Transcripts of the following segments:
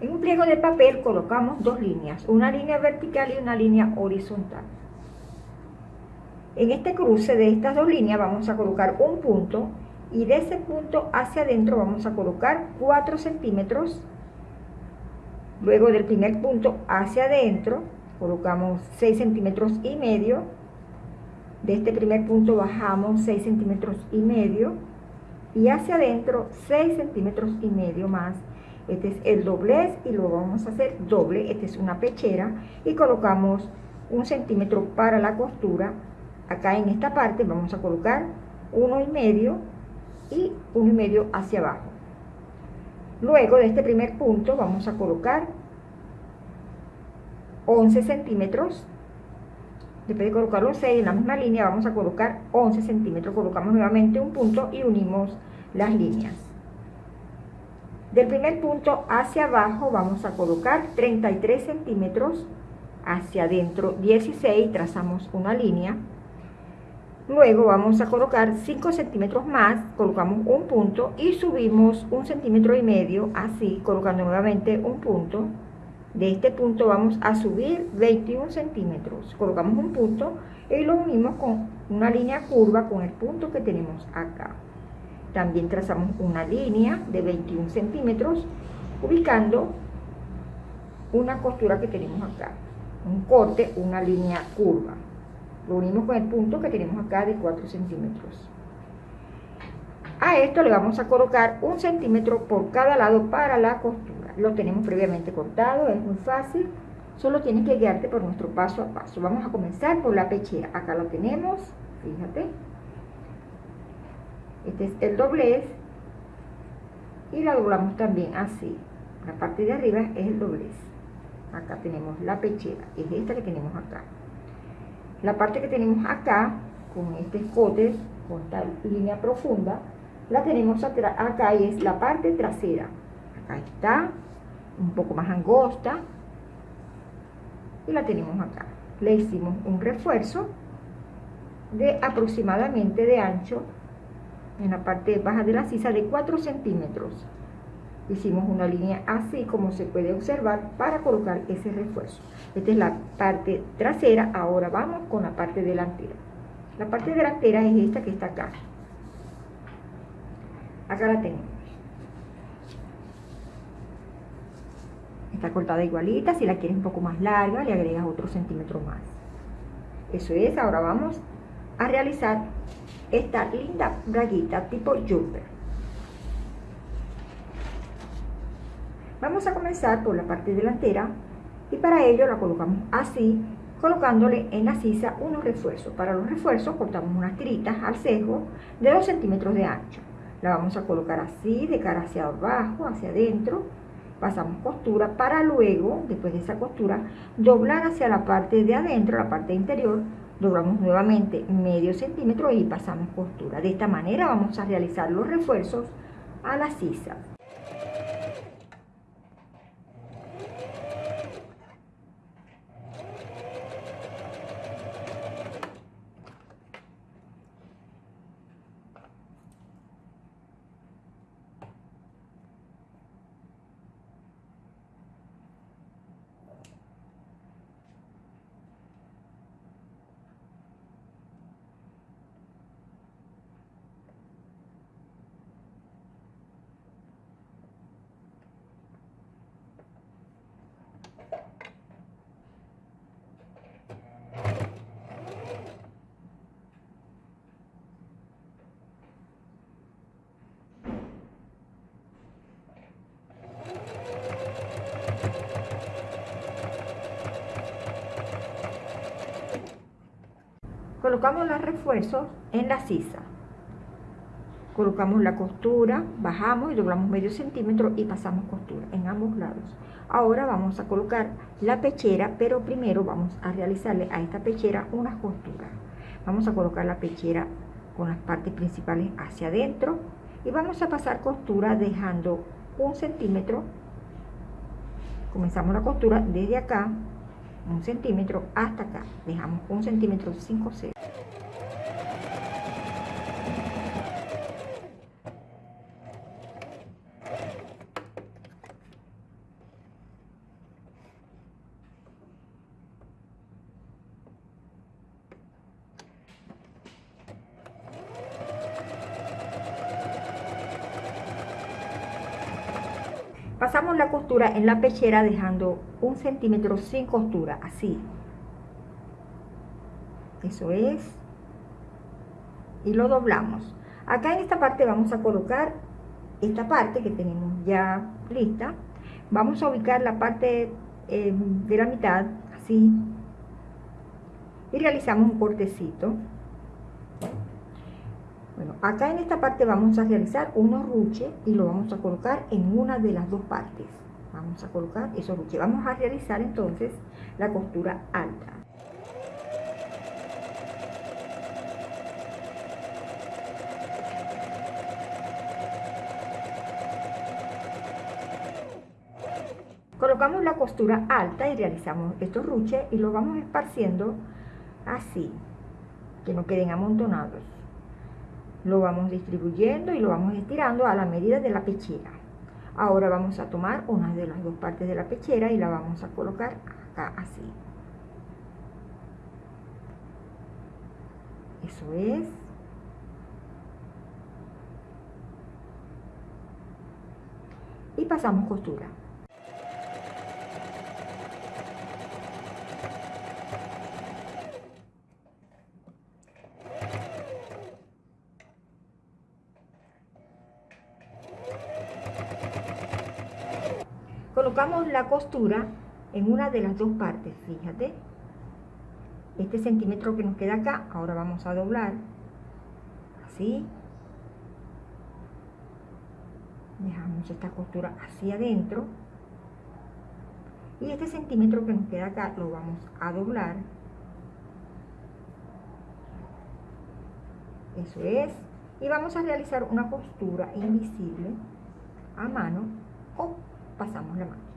En un pliego de papel colocamos dos líneas, una línea vertical y una línea horizontal. En este cruce de estas dos líneas vamos a colocar un punto y de ese punto hacia adentro vamos a colocar 4 centímetros. Luego del primer punto hacia adentro colocamos 6 centímetros y medio. De este primer punto bajamos 6 centímetros y medio y hacia adentro 6 centímetros y medio más. Este es el doblez y lo vamos a hacer doble. Esta es una pechera y colocamos un centímetro para la costura. Acá en esta parte vamos a colocar uno y medio y uno y medio hacia abajo. Luego de este primer punto vamos a colocar 11 centímetros. Después de colocar los 6 en la misma línea vamos a colocar 11 centímetros. Colocamos nuevamente un punto y unimos las líneas. Del primer punto hacia abajo vamos a colocar 33 centímetros. Hacia adentro 16, trazamos una línea Luego vamos a colocar 5 centímetros más, colocamos un punto y subimos un centímetro y medio, así, colocando nuevamente un punto. De este punto vamos a subir 21 centímetros. Colocamos un punto y lo unimos con una línea curva con el punto que tenemos acá. También trazamos una línea de 21 centímetros, ubicando una costura que tenemos acá. Un corte, una línea curva. Lo unimos con el punto que tenemos acá de 4 centímetros. A esto le vamos a colocar un centímetro por cada lado para la costura. Lo tenemos previamente cortado, es muy fácil. Solo tienes que guiarte por nuestro paso a paso. Vamos a comenzar por la pechera. Acá lo tenemos, fíjate. Este es el doblez. Y la doblamos también así. La parte de arriba es el doblez. Acá tenemos la pechera. Es esta que tenemos acá. La parte que tenemos acá, con este escote, con esta línea profunda, la tenemos acá y es la parte trasera. Acá está, un poco más angosta. Y la tenemos acá. Le hicimos un refuerzo de aproximadamente de ancho en la parte baja de la sisa de 4 centímetros. Hicimos una línea así como se puede observar para colocar ese refuerzo. Esta es la parte trasera. Ahora vamos con la parte delantera. La parte delantera es esta que está acá. Acá la tenemos. Está cortada igualita. Si la quieres un poco más larga le agregas otro centímetro más. Eso es. Ahora vamos a realizar esta linda braguita tipo jumper Vamos a comenzar por la parte delantera y para ello la colocamos así, colocándole en la sisa unos refuerzos. Para los refuerzos cortamos unas tiritas al cejo de 2 centímetros de ancho. La vamos a colocar así, de cara hacia abajo, hacia adentro. Pasamos costura para luego, después de esa costura, doblar hacia la parte de adentro, la parte interior. Doblamos nuevamente medio centímetro y pasamos costura. De esta manera vamos a realizar los refuerzos a la sisa. Colocamos los refuerzos en la sisa. Colocamos la costura bajamos y doblamos medio centímetro y pasamos costura en ambos lados. Ahora vamos a colocar la pechera pero primero vamos a realizarle a esta pechera unas costuras vamos a colocar la pechera con las partes principales hacia adentro y vamos a pasar costura dejando un centímetro. Comenzamos la costura desde acá un centímetro hasta acá. Dejamos un centímetro 5 0 Pasamos la costura en la pechera dejando un centímetro sin costura, así. Eso es. Y lo doblamos. Acá en esta parte vamos a colocar esta parte que tenemos ya lista. Vamos a ubicar la parte eh, de la mitad, así. Y realizamos un cortecito. Acá en esta parte vamos a realizar unos ruches y lo vamos a colocar en una de las dos partes. Vamos a colocar esos ruches. Vamos a realizar entonces la costura alta. Colocamos la costura alta y realizamos estos ruches y los vamos esparciendo así, que no queden amontonados lo vamos distribuyendo y lo vamos estirando a la medida de la pechera. Ahora vamos a tomar una de las dos partes de la pechera y la vamos a colocar acá así. Eso es. Y pasamos costura la costura en una de las dos partes, fíjate. Este centímetro que nos queda acá, ahora vamos a doblar, así. Dejamos esta costura hacia adentro. Y este centímetro que nos queda acá lo vamos a doblar. Eso es. Y vamos a realizar una costura invisible a mano o pasamos la máquina.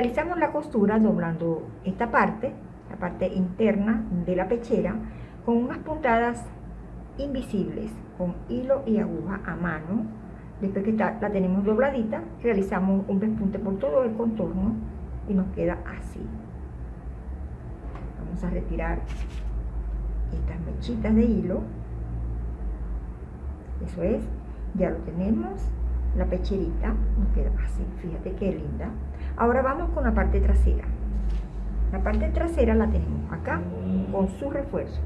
Realizamos la costura doblando esta parte, la parte interna de la pechera, con unas puntadas invisibles con hilo y aguja a mano. Después que la tenemos dobladita, realizamos un despunte por todo el contorno y nos queda así. Vamos a retirar estas mechitas de hilo. Eso es, ya lo tenemos. La pecherita nos queda así, fíjate qué linda. Ahora vamos con la parte trasera. La parte trasera la tenemos acá con su refuerzo.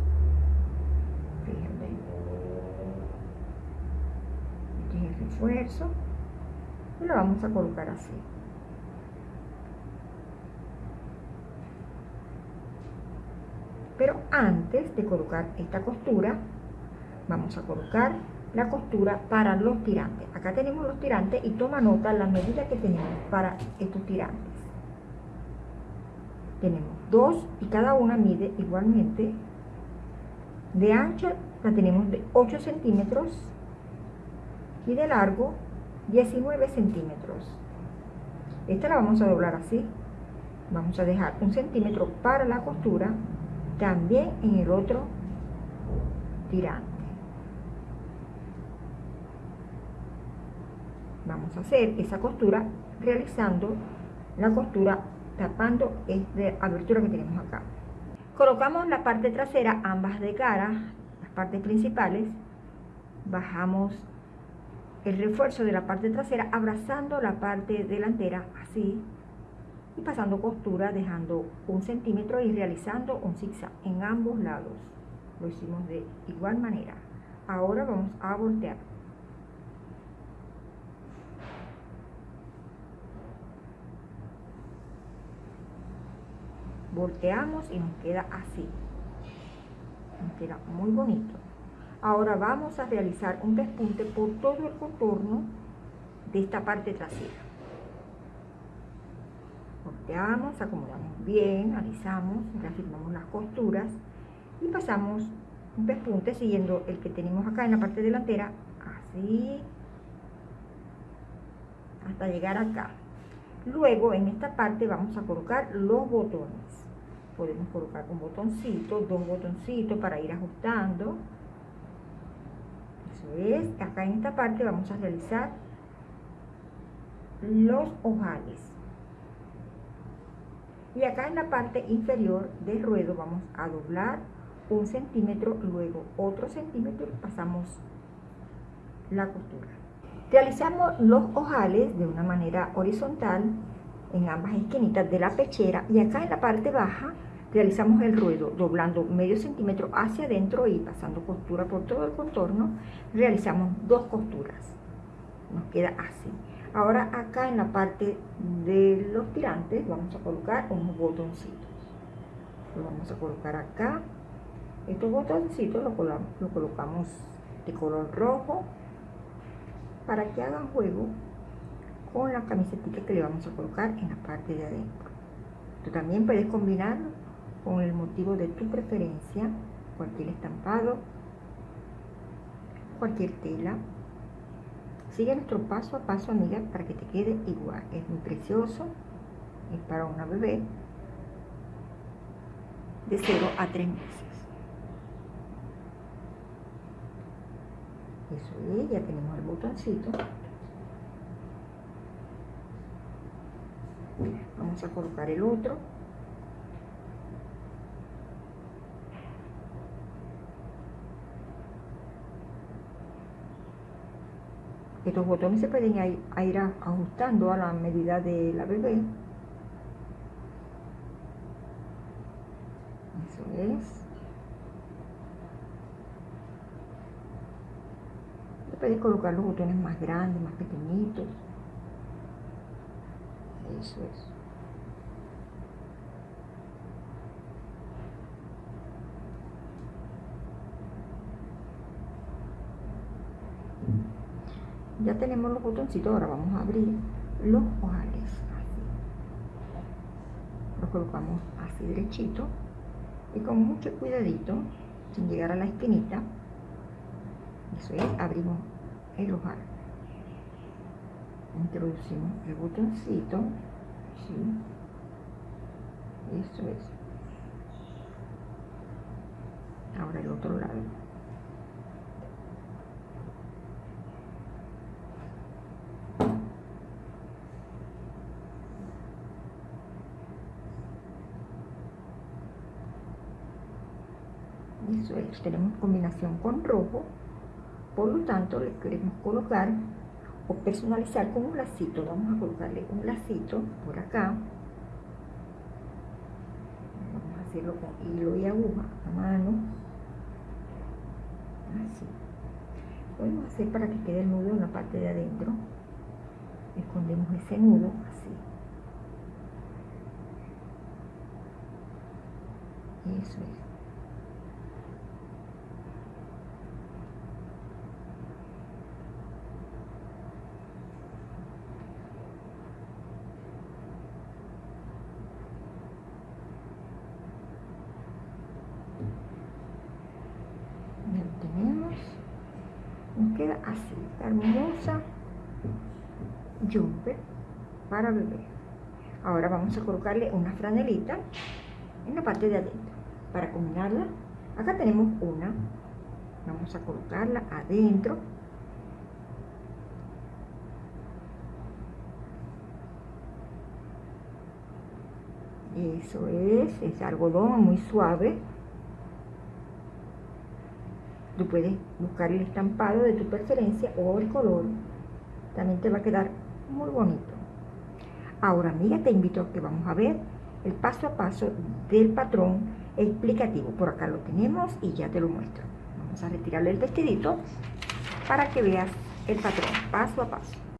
refuerzo y lo vamos a colocar así pero antes de colocar esta costura vamos a colocar la costura para los tirantes acá tenemos los tirantes y toma nota la medida que tenemos para estos tirantes tenemos dos y cada una mide igualmente de ancho la tenemos de 8 centímetros y de largo 19 centímetros. Esta la vamos a doblar así. Vamos a dejar un centímetro para la costura, también en el otro tirante. Vamos a hacer esa costura realizando la costura tapando esta abertura que tenemos acá. Colocamos la parte trasera ambas de cara, las partes principales, bajamos el refuerzo de la parte trasera abrazando la parte delantera así y pasando costura dejando un centímetro y realizando un zigzag en ambos lados. Lo hicimos de igual manera. Ahora vamos a voltear volteamos y nos queda así nos queda muy bonito Ahora vamos a realizar un despunte por todo el contorno de esta parte trasera. Volteamos, acomodamos bien, alisamos, reafirmamos las costuras y pasamos un despunte siguiendo el que tenemos acá en la parte delantera, así, hasta llegar acá. Luego en esta parte vamos a colocar los botones. Podemos colocar un botoncito, dos botoncitos para ir ajustando Eso es, acá en esta parte vamos a realizar los ojales. Y acá en la parte inferior del ruedo vamos a doblar un centímetro, luego otro centímetro pasamos la costura. Realizamos los ojales de una manera horizontal en ambas esquinitas de la pechera y acá en la parte baja realizamos el ruedo doblando medio centímetro hacia adentro y pasando costura por todo el contorno realizamos dos costuras. Nos queda así. Ahora acá en la parte de los tirantes vamos a colocar unos botoncitos. Lo vamos a colocar acá. Estos botoncitos lo, lo colocamos de color rojo para que hagan juego con la camiseta que le vamos a colocar en la parte de adentro. Tú también puedes combinarlo con el motivo de tu preferencia, cualquier estampado, cualquier tela. Sigue nuestro paso a paso, amiga, para que te quede igual. Es muy precioso, es para una bebé de 0 a 3 meses. Eso es, ya tenemos el botoncito. Vamos a colocar el otro. Estos botones se pueden ir, ajustando a la medida de la bebé. Eso es. Puedes colocar los botones más grandes, más pequeñitos eso es. Ya tenemos los botoncitos, ahora vamos a abrir los ojales. Los colocamos así derechito y con mucho cuidadito, sin llegar a la esquinita. Eso es, abrimos el ojal introducimos el botoncito ¿sí? eso es. Ahora el otro lado. Eso es tenemos combinación con rojo. Por lo tanto le queremos colocar o personalizar con un lacito. Vamos a colocarle un lacito por acá. Vamos a hacerlo con hilo y aguja a mano. Así. Podemos hacer para que quede el nudo en la parte de adentro. Escondemos ese nudo así. Eso es. Nos queda así, hermosa jumper para bebé. Ahora vamos a colocarle una franelita en la parte de adentro para combinarla. Acá tenemos una, vamos a colocarla adentro. Eso es, es algodón muy suave. Tú puedes buscar el estampado de tu preferencia o el color. También te va a quedar muy bonito. Ahora, amiga, te invito a que vamos a ver el paso a paso del patrón explicativo. Por acá lo tenemos y ya te lo muestro. Vamos a retirarle el vestidito para que veas el patrón paso a paso.